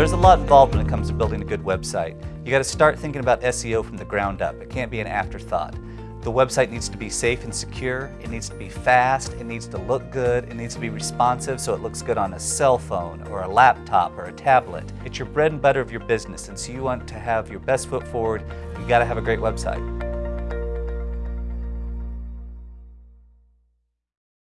There's a lot involved when it comes to building a good website. You got to start thinking about SEO from the ground up. It can't be an afterthought. The website needs to be safe and secure, it needs to be fast, it needs to look good, it needs to be responsive so it looks good on a cell phone or a laptop or a tablet. It's your bread and butter of your business and so you want to have your best foot forward, you got to have a great website.